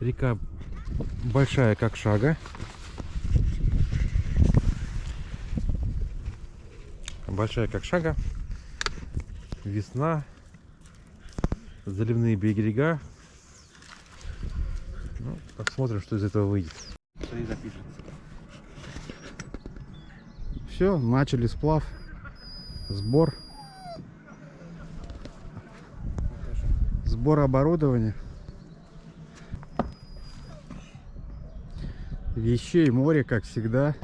Река большая, как шага. Большая, как шага. Весна. Заливные берега. Ну, посмотрим, что из этого выйдет. Все, начали сплав, сбор, сбор оборудования, вещей море, как всегда.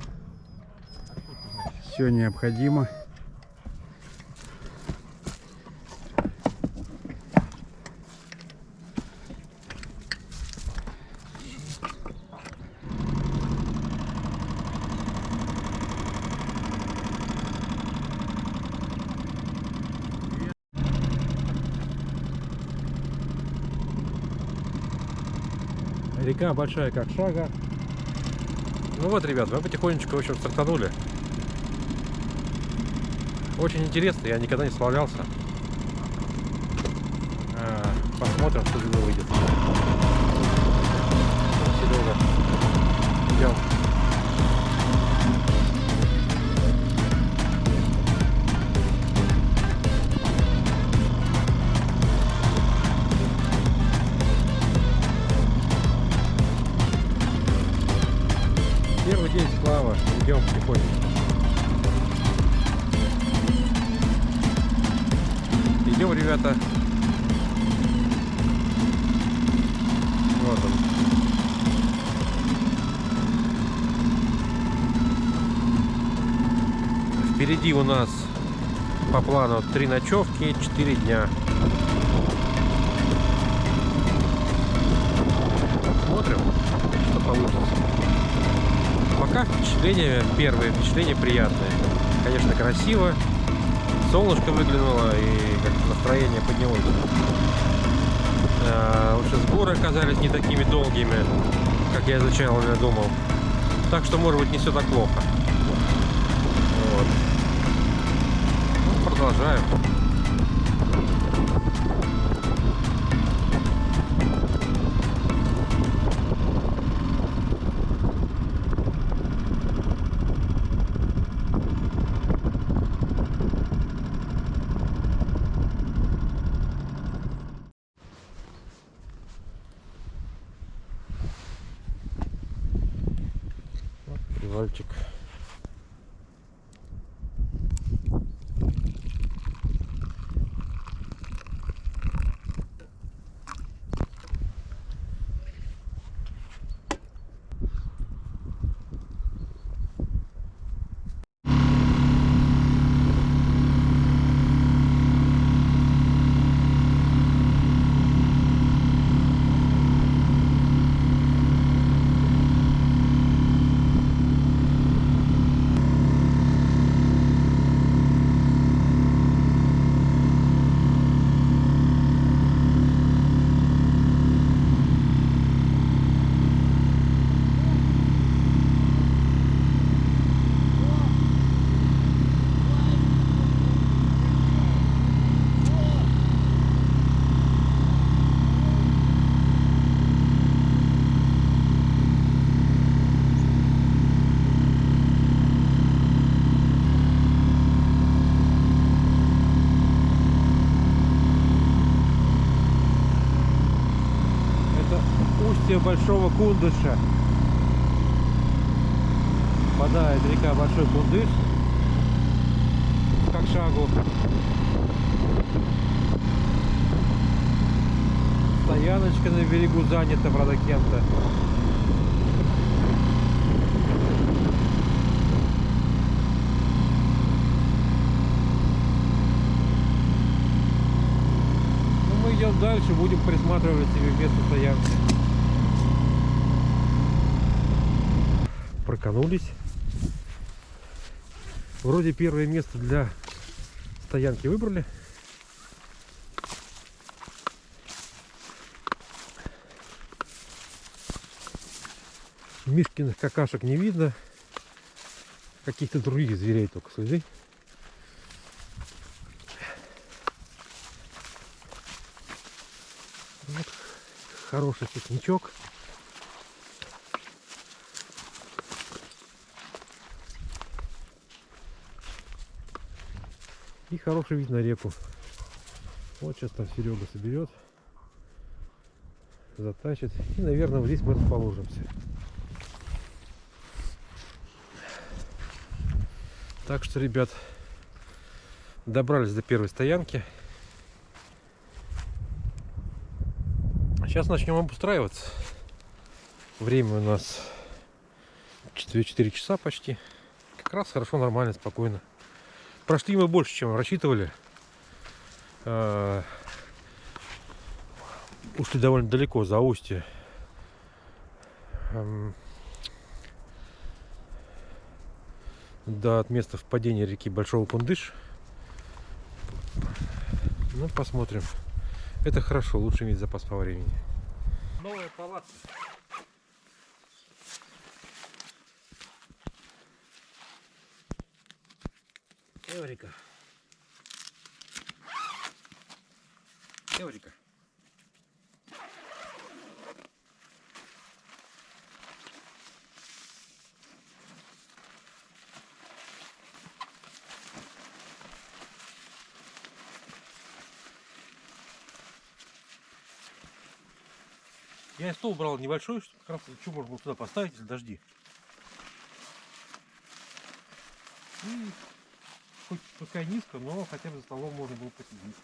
Все необходимо. Река большая, как шага. Ну вот, ребят, мы потихонечку, в общем, стартанули. Очень интересно, я никогда не справлялся. А, Посмотрим, что этого выйдет. Серега, идем. Впереди у нас по плану три ночевки, 4 дня. Смотрим, что получится. Пока впечатление, первые впечатления приятные. Конечно, красиво. Солнышко выглянуло и настроение поднялось. А, общем, сборы оказались не такими долгими, как я изначально думал. Так что, может быть, не все так плохо. Вот. Ну, продолжаем. Вот привальчик. Это Большого Кундыша. Впадает река Большой Кундыш. Как шагу. Стояночка на берегу занята, правда, кем-то. Ну, идем дальше, будем присматривать себе место стоянки. Проканулись. Вроде первое место для стоянки выбрали. Мишкиных какашек не видно. Каких-то других зверей только следы. Вот. Хороший пикничок. И хороший вид на реку. Вот сейчас там Серега соберет, затащит. И, наверное, вот здесь мы расположимся. Так что, ребят, добрались до первой стоянки. Сейчас начнем обустраиваться. Время у нас 4, 4 часа почти. Как раз хорошо, нормально, спокойно. Прошли мы больше, чем рассчитывали. А, Ушли довольно далеко, за устье. Ам, До от места впадения реки Большого Кундыш. Ну, посмотрим. Это хорошо, лучше иметь запас по времени. Новая палатка. Эврика. Эврика. Я стол брал небольшой, чтобы как раз что можно было туда поставить, если дожди. И хоть пускай низко, но хотя бы за столом можно было посидеть.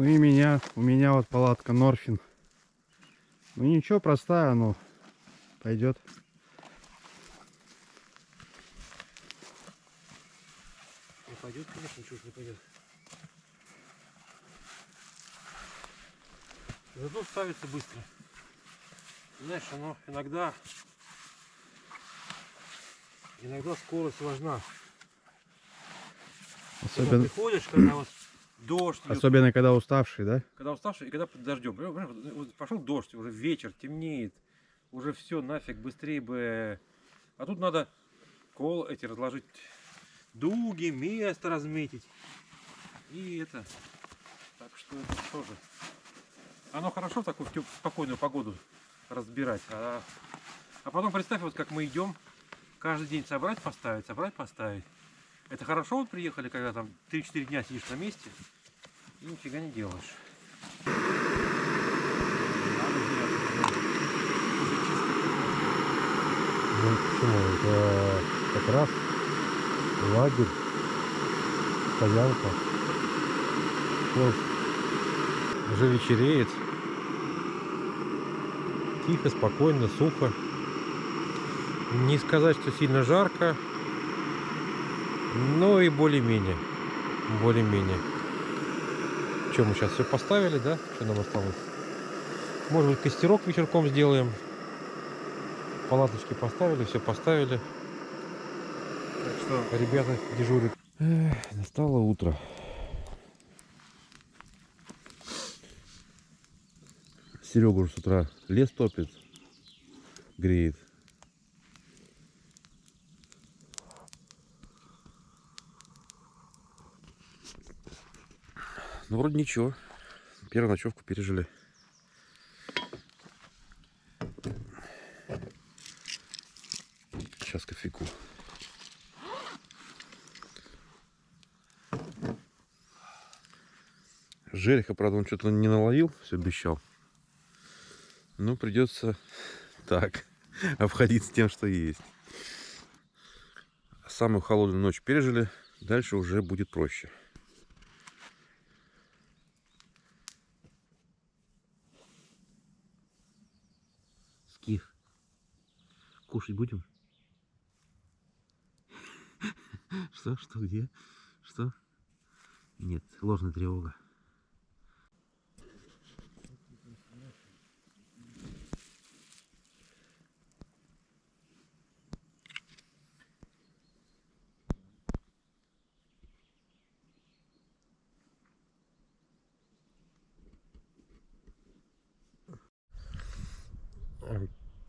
Ну и меня, у меня вот палатка Норфин. Ну ничего, простая, но пойдет. Не пойдет, конечно, чушь не пойдет. Зато ставится быстро. Знаешь, оно иногда иногда скорость важна. Когда Особенно, приходишь, когда вот дождь, идет, особенно когда уставший, да? когда уставший и когда под дождем. Пошел дождь, уже вечер, темнеет, уже все нафиг, быстрее бы. А тут надо кол эти разложить, дуги, место разметить. И это. Так что это тоже. Оно хорошо такую в спокойную погоду разбирать. А, а потом представь, вот как мы идем, каждый день собрать, поставить, собрать, поставить. Это хорошо вот приехали, когда там 3-4 дня сидишь на месте и нифига не делаешь. Ну почему? Это как раз лагерь, стоянка. Вот. Уже вечереет. Тихо, спокойно, сухо. Не сказать, что сильно жарко, но и более-менее. Более-менее. Что, мы сейчас все поставили, да? Что нам осталось? Может быть, костерок вечерком сделаем. Палаточки поставили, все поставили. Так что Ребята дежурят. Эх, настало утро. Серега уже с утра лес топит, греет. Ну, вроде ничего. Первую ночевку пережили. Сейчас кофейку. Жереха, правда, он что-то не наловил, все обещал. Ну, придется так обходиться тем, что есть. Самую холодную ночь пережили, дальше уже будет проще. Кушать будем? Что, что, где? Что? Нет, ложная тревога.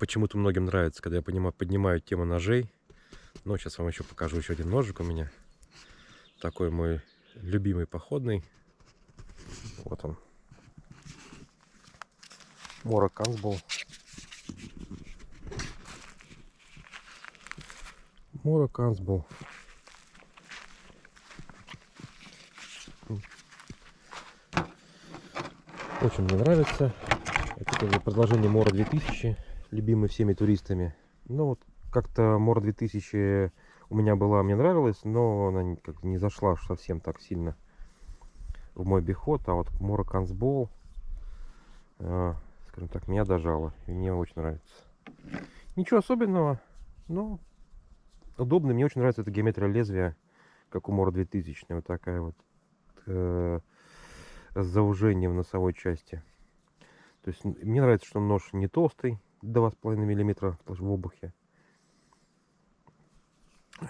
Почему-то многим нравится, когда я понимаю, поднимаю тему ножей. Но сейчас вам еще покажу еще один ножик у меня. Такой мой любимый походный. Вот он. Мора Кансбол. Мора Кансбол. Очень мне нравится. Это продолжение Мора 2000, любимый всеми туристами. Ну вот как-то Мора 2000 у меня была, мне нравилась, но она как не зашла совсем так сильно в мой биход. А вот Мора Кансбол, э, скажем так, меня дожала. И мне очень нравится. Ничего особенного, но удобно. Мне очень нравится эта геометрия лезвия, как у Мора 2000. Вот такая вот э, с заужением носовой части. То есть мне нравится, что нож не толстый, 2,5 мм в обухе.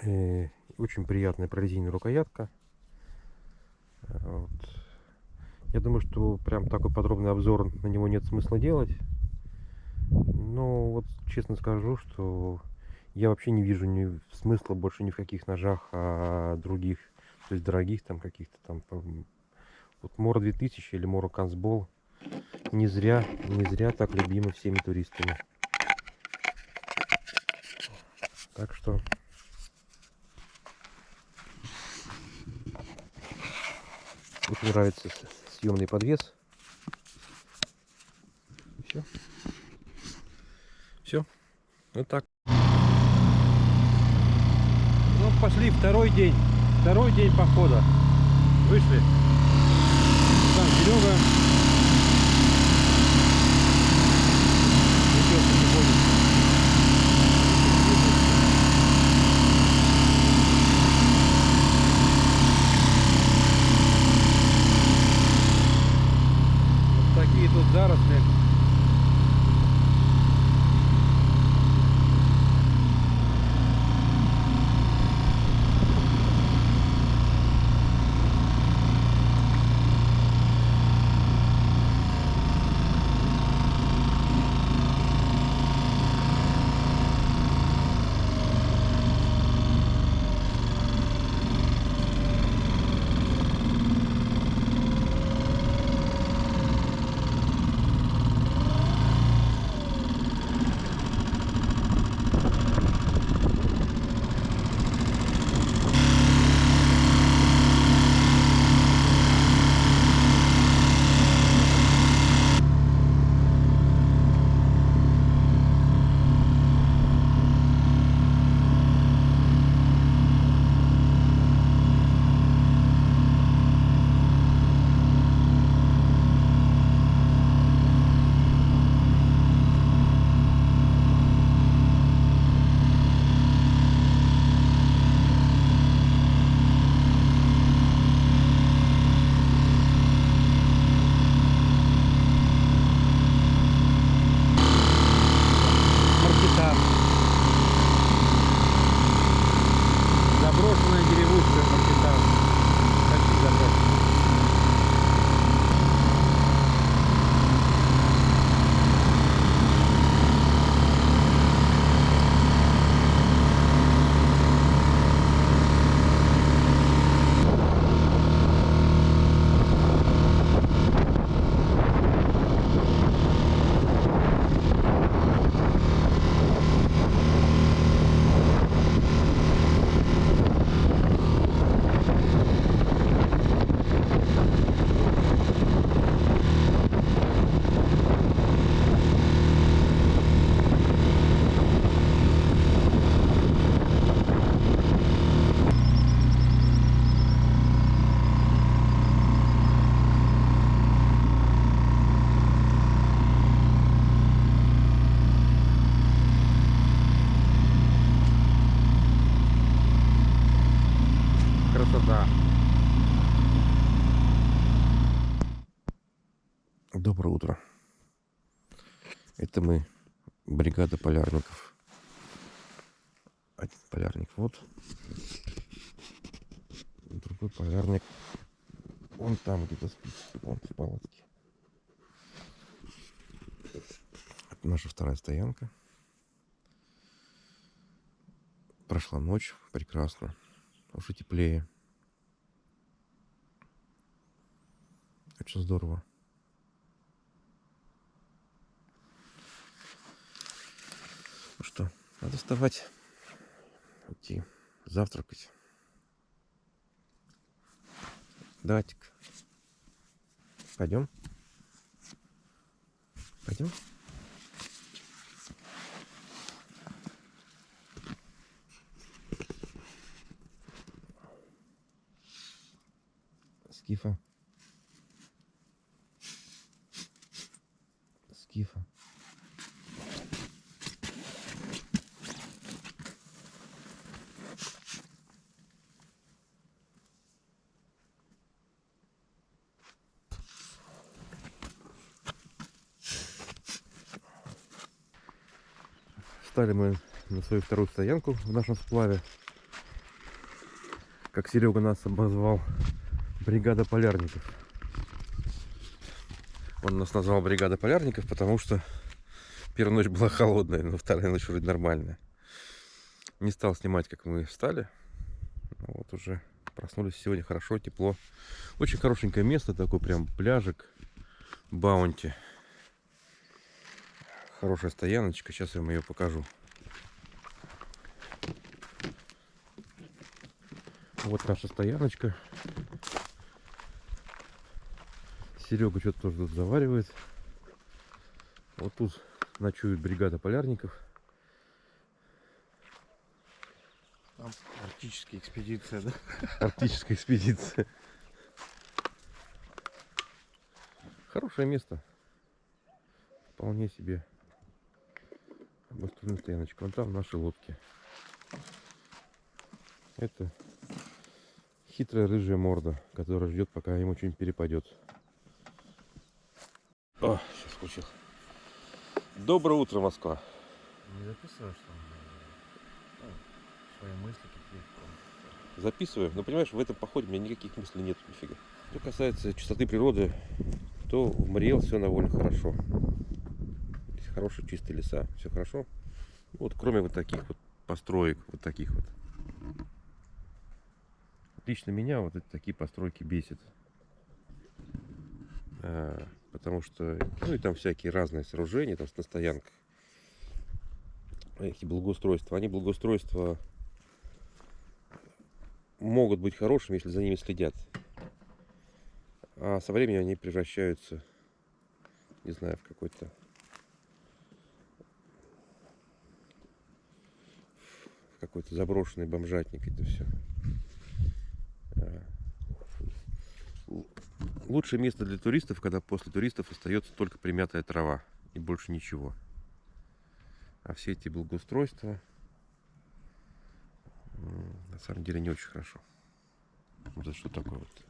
И очень приятная прорезиненная рукоятка. Вот. Я думаю, что прям такой подробный обзор на него нет смысла делать. Но вот честно скажу, что я вообще не вижу ни смысла больше ни в каких ножах, а других, то есть дорогих там каких-то там. Вот Мора 2000 или Мора Кансбол не зря, не зря так любимы всеми туристами. Так что очень нравится съемный подвес. Все. Все. Вот так. Ну, пошли, второй день. Второй день похода. Вышли. Там Серега. Доброе утро. Это мы, бригада полярников. Один полярник вот. Другой полярник. Он там где-то спит. Вон в палатке. Это наша вторая стоянка. Прошла ночь. Прекрасно. Уже теплее. Очень здорово. Ну что, надо вставать, идти завтракать. Давайте. Пойдем. Пойдем. Скифа. Встали мы на свою вторую стоянку в нашем сплаве. Как Серега нас обозвал, бригада полярников. Он нас назвал бригада полярников, потому что первая ночь была холодная, но вторая ночь вроде нормальная. Не стал снимать, как мы встали. Ну Вот уже проснулись сегодня хорошо, тепло. Очень хорошенькое место, такой прям пляжик, баунти. Хорошая стояночка, сейчас я вам ее покажу. Вот наша стояночка. Серега что-то тоже тут заваривает. Вот тут ночует бригада полярников. Там арктическая экспедиция, да? Арктическая экспедиция. Хорошее место. Вполне себе. Обустроенная стояночка. Вон там наши лодки. Это хитрая рыжая морда, которая ждет, пока ему что-нибудь перепадет. О, сейчас включил. Доброе утро, Москва. Не записываешь там ну, свои мысли какие-то? записываю. Но понимаешь, в этом походе у меня никаких мыслей нет, нифига. Что касается чистоты природы, то в Мариэл все довольно хорошо. Хорошие чистые леса, все хорошо. Вот кроме вот таких вот построек, вот таких вот. Лично меня вот эти такие постройки бесит. А, потому что, ну и там всякие разные сооружения, там на стоянках. Эти благоустройства. Они благоустройства могут быть хорошими, если за ними следят. А со временем они превращаются, не знаю, в какой-то какой-то заброшенный бомжатник это все. Лучшее место для туристов, когда после туристов остается только примятая трава и больше ничего. А все эти благоустройства на самом деле не очень хорошо. Это что такое вот?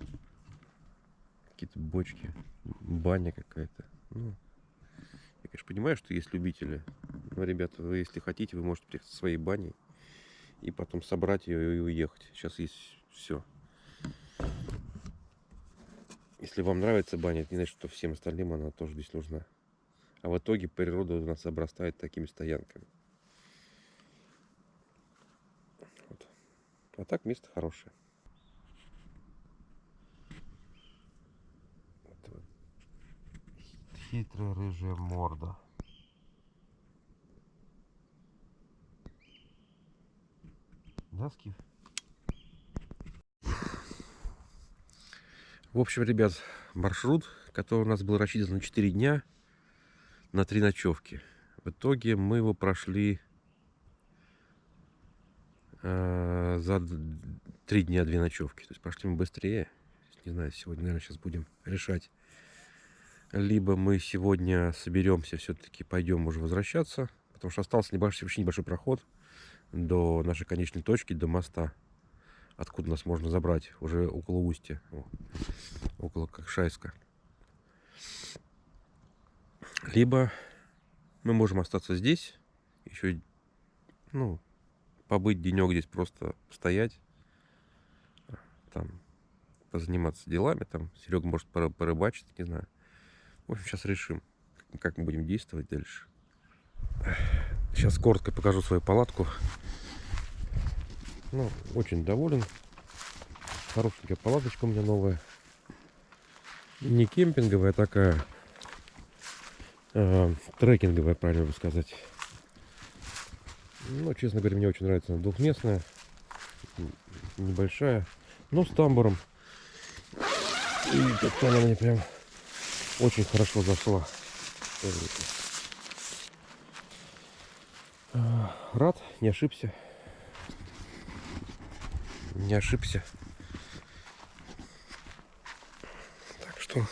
Какие-то бочки, баня какая-то. Ну, я, конечно, понимаю, что есть любители. Но, ребята, вы, если хотите, вы можете приехать со своей баней и потом собрать ее и уехать. Сейчас есть все. Если вам нравится баня, это не значит, что всем остальным она тоже здесь нужна. А в итоге природа у нас обрастает такими стоянками. Вот. А так место хорошее. Хитрая рыжая морда. Да, Скиф? В общем, ребят, маршрут, который у нас был рассчитан на 4 дня, на 3 ночевки. В итоге мы его прошли э, за 3 дня 2 ночевки. То есть пошли мы быстрее. Не знаю, сегодня, наверное, сейчас будем решать. Либо мы сегодня соберемся, все-таки пойдем уже возвращаться. Потому что остался небольшой, очень небольшой проход до нашей конечной точки, до моста. Откуда нас можно забрать, уже около устья. Около Кокшайска. Либо мы можем остаться здесь, еще, ну, побыть денек здесь, просто стоять, там, позаниматься делами, там, Серега может порыбачить, не знаю. В общем, сейчас решим, как мы будем действовать дальше. Сейчас коротко покажу свою палатку. Ну, очень доволен. Хорошенькая палаточка у меня новая. Не кемпинговая, а такая э, трекинговая, правильно бы сказать. Ну, честно говоря, мне очень нравится. Она двухместная, небольшая, но с тамбуром. И как-то она мне прям очень хорошо зашла. А, Рад, не ошибся. Не ошибся. Так что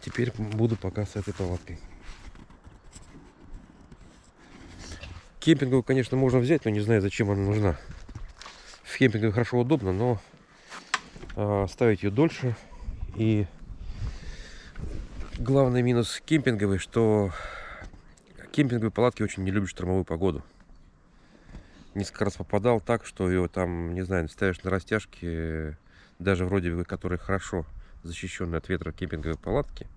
теперь буду пока с этой палаткой. Кемпинговую, конечно, можно взять, но не знаю, зачем она нужна. В кемпинге хорошо удобно, но а, ставить ее дольше. И главный минус кемпинговой, что кемпинговые палатки очень не любят штормовую погоду. Несколько раз попадал так, что ее там, не знаю, ставишь на растяжке, даже вроде бы, которые хорошо защищенные от ветра кемпинговые палатки,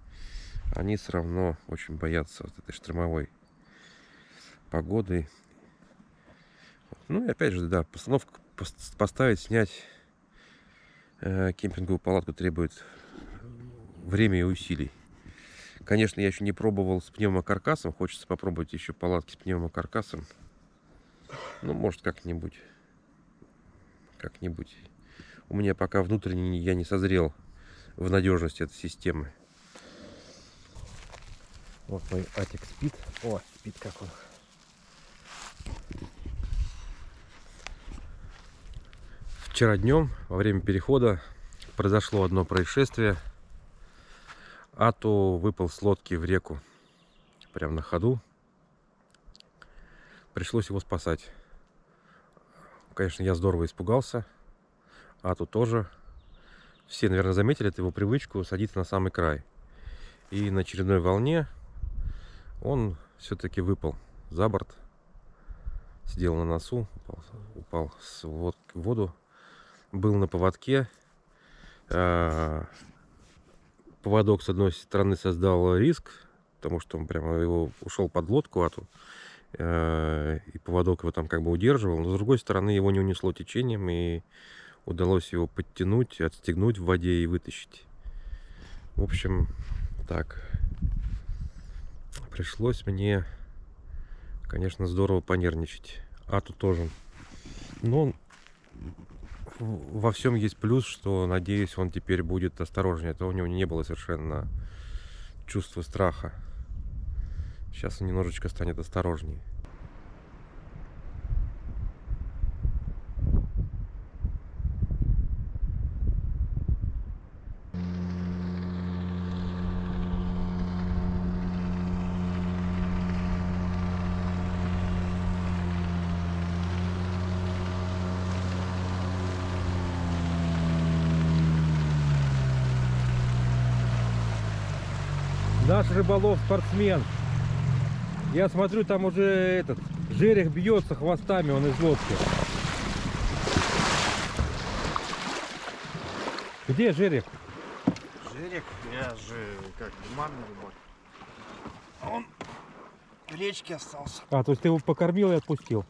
они все равно очень боятся вот этой штормовой погоды. Ну и опять же, да, постановка пос- поставить, снять э, кемпинговую палатку требует время и усилий. Конечно, я еще не пробовал с пневмокаркасом. Хочется попробовать еще палатки с пневмокаркасом. Ну, может, как-нибудь. Как-нибудь. У меня пока внутренне я не созрел в надежности этой системы. Вот мой атик спит. О, спит как он. Вчера днем, во время перехода, произошло одно происшествие. Ату выпал с лодки в реку. Прямо на ходу. Пришлось его спасать. Конечно, я здорово испугался. Ату тоже. Все, наверное, заметили эту его привычку садиться на самый край. И на очередной волне он все-таки выпал за борт. Сидел на носу, упал, упал в воду был на поводке. А, Поводок, с одной стороны, создал риск, потому что он прямо его ушел под лодку, ату, э, и поводок его там как бы удерживал. Но с другой стороны, его не унесло течением, и удалось его подтянуть, отстегнуть в воде и вытащить. В общем, так. Пришлось мне, конечно, здорово понервничать. Ату тоже. Но во всем есть плюс, что, надеюсь, он теперь будет осторожнее. А то у него не было совершенно чувства страха. Сейчас он немножечко станет осторожнее. Наш рыболов спортсмен. Я смотрю, там уже этот жерех бьется хвостами, он из лодки. Где жерех? Жерех, я же как манный рыбак. А он в речке остался. А, то есть ты его покормил и отпустил?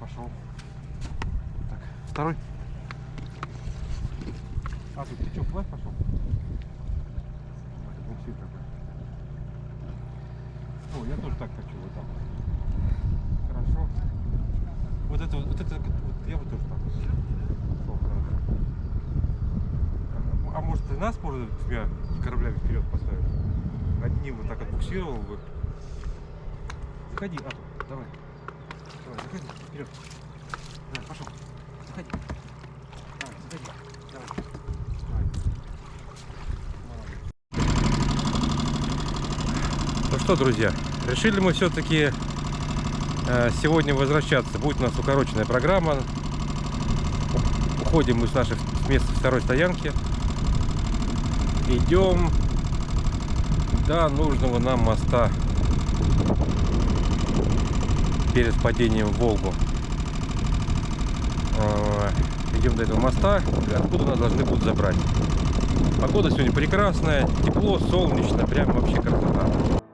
Пошел. Так, второй. А, тут ты что, плавь пошел? Буксир такой. О, я тоже так хочу, вот так. Хорошо. Вот это, вот это, вот я бы тоже так. Хорошо. А может ты нас, может, двумя кораблями вперед поставишь? Одним вот так отбуксировал бы. Заходи, а, давай. Давай, заходи, вперед. Давай, пошел. Заходи. Давай, заходи. Давай. Ну что, друзья, решили мы все-таки сегодня возвращаться. Будет у нас укороченная программа. Уходим мы с нашей с места второй стоянки. Идем до нужного нам моста перед падением в Волгу. Э, Идем до этого моста, откуда нас должны будут забрать. Погода сегодня прекрасная, тепло, солнечно, прям вообще красота.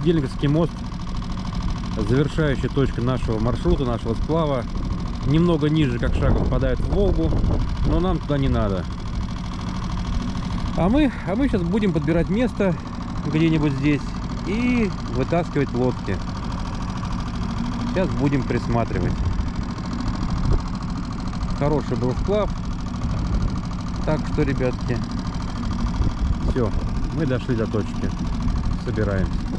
Сидельниковский мост, завершающая точка нашего маршрута, нашего сплава. Немного ниже, как шагом впадает в Волгу, но нам туда не надо. А мы, а мы сейчас будем подбирать место где-нибудь здесь и вытаскивать лодки. Сейчас будем присматривать. Хороший был сплав. Так что, ребятки, все, мы дошли до точки. Собираемся.